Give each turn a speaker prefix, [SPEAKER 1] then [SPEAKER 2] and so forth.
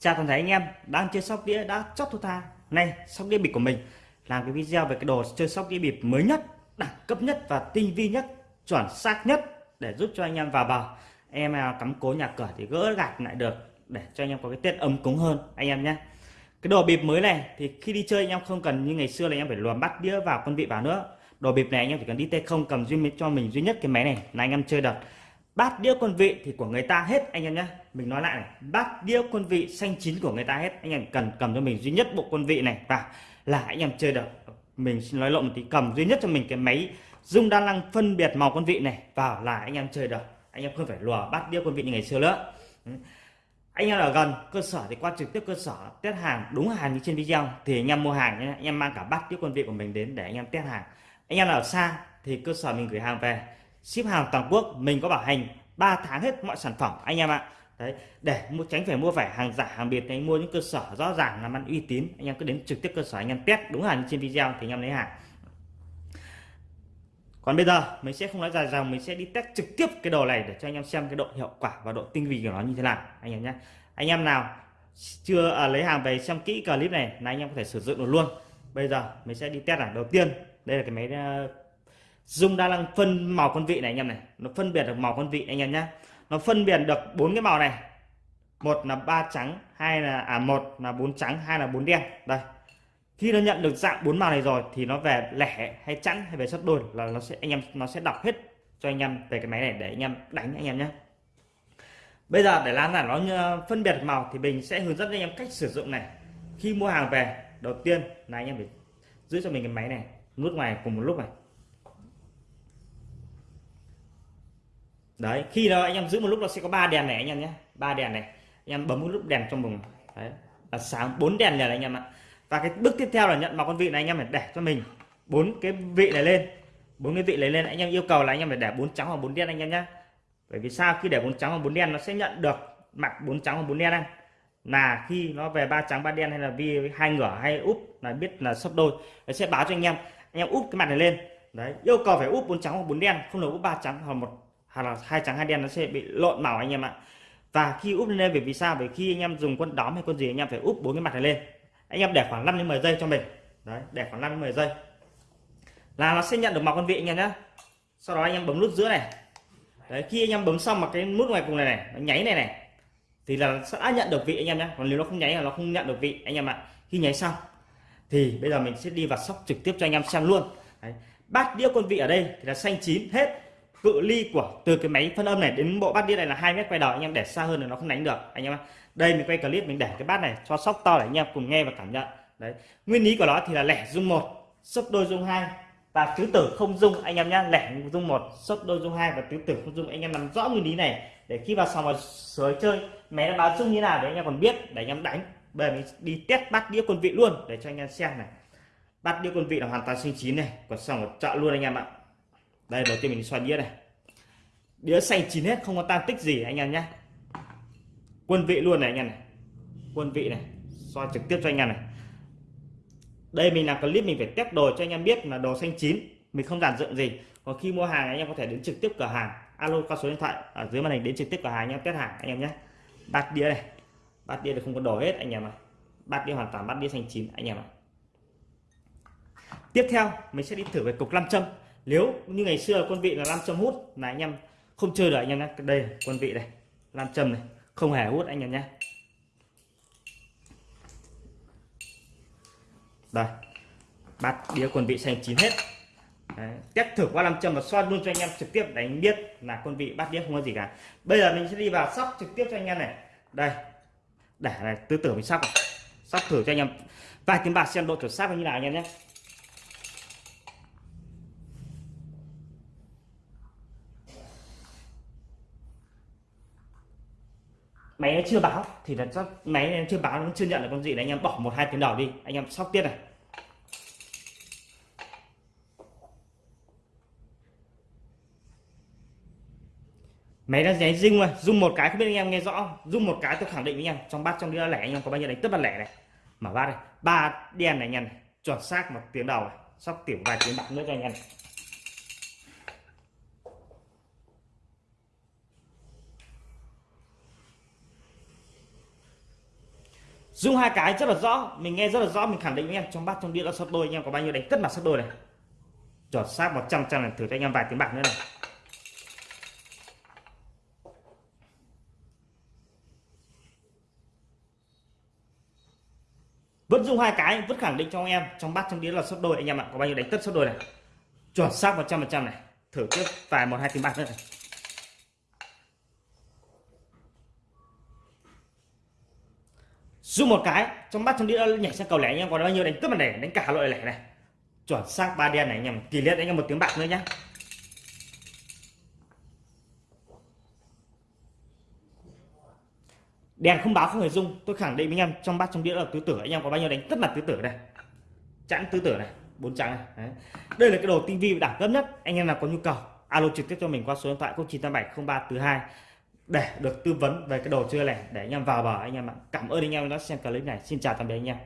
[SPEAKER 1] chào toàn thể anh em đang chơi sóc đĩa đã chót thua tha. Nay sóc đĩa bịp của mình làm cái video về cái đồ chơi sóc đĩa bịp mới nhất, đẳng cấp nhất và tinh vi nhất, chuẩn xác nhất để giúp cho anh em vào bờ. Em nào cắm cố nhà cửa thì gỡ gạt lại được để cho anh em có cái tết ấm cúng hơn, anh em nhé. Cái đồ bịp mới này thì khi đi chơi anh em không cần như ngày xưa là anh em phải luồn bắt đĩa vào con vị vào nữa. Đồ bịp này anh em chỉ cần đi tay không cầm duy cho mình duy nhất cái máy này là anh em chơi được bát đĩa quân vị thì của người ta hết, anh em nhé. Mình nói lại này, bát đĩa quân vị xanh chín của người ta hết. Anh em cần, cầm cho mình duy nhất bộ quân vị này. Và là anh em chơi được, mình xin nói lộn một tí, cầm duy nhất cho mình cái máy dung đa năng phân biệt màu quân vị này. Vào là anh em chơi được. Anh em không phải lùa bát đĩa quân vị như ngày xưa nữa. Ừ. Anh em ở gần cơ sở thì qua trực tiếp cơ sở, test hàng, đúng hàng như trên video. Thì anh em mua hàng nhé, anh em mang cả bát đĩa quân vị của mình đến để anh em test hàng. Anh em ở xa thì cơ sở mình gửi hàng về ship hàng toàn quốc mình có bảo hành 3 tháng hết mọi sản phẩm anh em ạ. Đấy để mua tránh phải mua phải hàng giả hàng biệt anh mua những cơ sở rõ ràng làm ăn uy tín anh em cứ đến trực tiếp cơ sở anh em test đúng hàng trên video thì anh em lấy hàng. Còn bây giờ mình sẽ không nói dài dòng mình sẽ đi test trực tiếp cái đồ này để cho anh em xem cái độ hiệu quả và độ tinh vi của nó như thế nào anh em nhé. Anh em nào chưa à, lấy hàng về xem kỹ clip này là anh em có thể sử dụng được luôn. Bây giờ mình sẽ đi test là đầu tiên đây là cái máy uh, dung đa năng phân màu con vị này anh em này. Nó phân biệt được màu con vị anh em nhé nó phân biệt được bốn cái màu này. Một là ba trắng, hai là à một là bốn trắng, hai là bốn đen. Đây. Khi nó nhận được dạng bốn màu này rồi thì nó về lẻ hay chẵn hay về sấp đôi là nó sẽ, anh em, nó sẽ đọc hết cho anh em về cái máy này để anh em đánh anh em nhé bây giờ để làm là nó ờ, phân biệt màu thì mình sẽ hướng dẫn anh em cách sử dụng này. Khi mua hàng về, đầu tiên là anh em phải giữ cho mình cái máy này nút ngoài cùng một lúc này. Đấy, khi đó anh em giữ một lúc nó sẽ có ba đèn này anh em nhé. Ba đèn này, anh em bấm một lúc đèn trong vùng. Đấy, là sáng bốn đèn này anh em ạ. Và cái bước tiếp theo là nhận vào con vị này anh em phải để cho mình bốn cái vị này lên. Bốn cái vị này lên, anh em yêu cầu là anh em phải để bốn trắng hoặc bốn đen anh em nhé. Bởi vì sao? Khi để bốn trắng hoặc bốn đen, nó sẽ nhận được mặt bốn trắng hoặc bốn đen anh. Là khi nó về ba trắng, ba đen hay là vi hai ngửa hay úp là biết là sấp đôi, nó sẽ báo cho anh em. Anh em úp cái mặt này lên. Đấy, yêu cầu phải úp bốn trắng hoặc bốn đen, không được úp ba trắng hoặc một hoặc là hai trắng, hai đen nó sẽ bị lộn màu anh em ạ. Và khi úp lên, bởi vì sao? Bởi khi anh em dùng quân đóm hay quân gì, anh em phải úp bốn cái mặt này lên. Anh em để khoảng 5 đến 10 giây cho mình. Đấy, để khoảng 5 đến 10 giây. Là nó sẽ nhận được màu con vị anh em nhé sau đó anh em bấm nút giữa này. Đấy, khi anh em bấm xong mà cái nút ngoài cùng này này, nó nháy này này, thì là sẽ đã nhận được vị anh em nhé còn nếu nó không nháy là nó không nhận được vị anh em ạ. Khi nháy xong, thì bây giờ mình sẽ đi vào sóc trực tiếp cho anh em xem luôn. Đấy. bát đĩa con vị ở đây thì là xanh chín hết cự ly của, từ cái máy phân âm này đến bộ bát đĩa này là hai mét quay đầu, anh em để xa hơn là nó không đánh được, anh em đây mình quay clip mình để cái bát này cho sóc to để anh em cùng nghe và cảm nhận. Đấy, nguyên lý của nó thì là lẻ dung một, sấp đôi dung hai và tứ tử không dung, anh em nhá. Lẻ dung một, sấp đôi dung hai và tứ tử không dung, anh em nắm rõ nguyên lý này. Để khi vào sòng vào sới chơi, máy nó báo dung như nào để anh em còn biết, để anh em đánh. Bây giờ mình đi test bát đĩa quân vị luôn để cho anh em xem này. Bát đĩa quân vị là hoàn toàn sinh chín này, còn xong ở chợ luôn anh em ạ đây, đầu tiên mình xoay đĩa này. Đĩa xanh chín hết, không có tan tích gì, anh em nhé. Quân vị luôn này, anh em này. Quân vị này, xoay trực tiếp cho anh em này. Đây, mình làm clip mình phải test đồ cho anh em biết là đồ xanh chín. Mình không giản dựng gì. Còn khi mua hàng, anh em có thể đến trực tiếp cửa hàng. Alo, qua số điện thoại ở dưới màn hình đến trực tiếp cửa hàng, anh em test hàng, anh em nhé. Bát đĩa này. Bát đĩa thì không có đồ hết, anh em ạ. Bát đĩa hoàn toàn, bát đĩa xanh chín, anh em ạ. Tiếp theo, mình sẽ đi thử về cục nam châm nếu như ngày xưa quân vị là nam châm hút là anh em không chơi được, anh em nhé đây, quân vị này nam châm này, không hề hút anh em nhé đây, bát đĩa quân vị xanh chín hết. Đấy. test thử qua làm châm và xoan luôn cho anh em trực tiếp để anh biết là quân vị bát đĩa không có gì cả. Bây giờ mình sẽ đi vào sóc trực tiếp cho anh em này. Đây, để này tư tưởng mình sóc sóc thử cho anh em vài tiếng bạc xem độ chuẩn xác như nào anh em nhé máy nó chưa báo, thì là chắc máy nó chưa báo nó chưa nhận được con gì. Đấy anh em bỏ một hai tiếng đầu đi. Anh em sóc tiếp này. Máy đang nháy rung rồi. Rung một cái không biết anh em nghe rõ rung một cái tôi khẳng định với anh em, trong bát, trong đĩa lẻ anh em có bao nhiêu đánh tất bát lẻ này. Mở bát này. Ba đen này anh em chuẩn xác một tiếng đầu này. Sóc tiểu vài tiếng bạc nữa cho anh em này. Dung hai cái rất là rõ. Mình nghe rất là rõ, mình khẳng định với anh em trong bát trong đĩa là sấp đôi anh em có bao nhiêu đánh tất mặt sấp đôi này. Chuẩn xác 100 trăm này thử cho anh em vài tiếng bạc nữa này. Vẫn dùng hai cái, vẫn khẳng định cho anh em, trong bát trong đĩa là sấp đôi. Anh em ạ, có bao nhiêu đánh tất sấp đôi này. Chuẩn xác 100 trăm này. Thử tiếp vài một, hai tiếng bạc nữa này. Dùng một cái, trong bát trong đĩa nhảy sang cầu lẻ anh em còn bao nhiêu đánh cướp này, đánh cả loại lẻ này. Chuẩn xác ba đen này anh em kỳ liệt anh em một tiếng bạc nữa nhá. Đèn không báo không hề dung tôi khẳng định với anh em, trong bát trong đĩa là tứ tử. Anh em có bao nhiêu đánh tất là tứ tử này chẵn tứ tử này, bốn trắng này. Đấy. đây là cái đồ tivi đẳng cấp nhất. Anh em nào có nhu cầu, alo trực tiếp cho mình qua số điện thoại 0987 thứ hai để được tư vấn về cái đồ chơi này để anh em vào bờ anh em ạ. Cảm ơn anh em đã xem clip này. Xin chào tạm biệt anh em.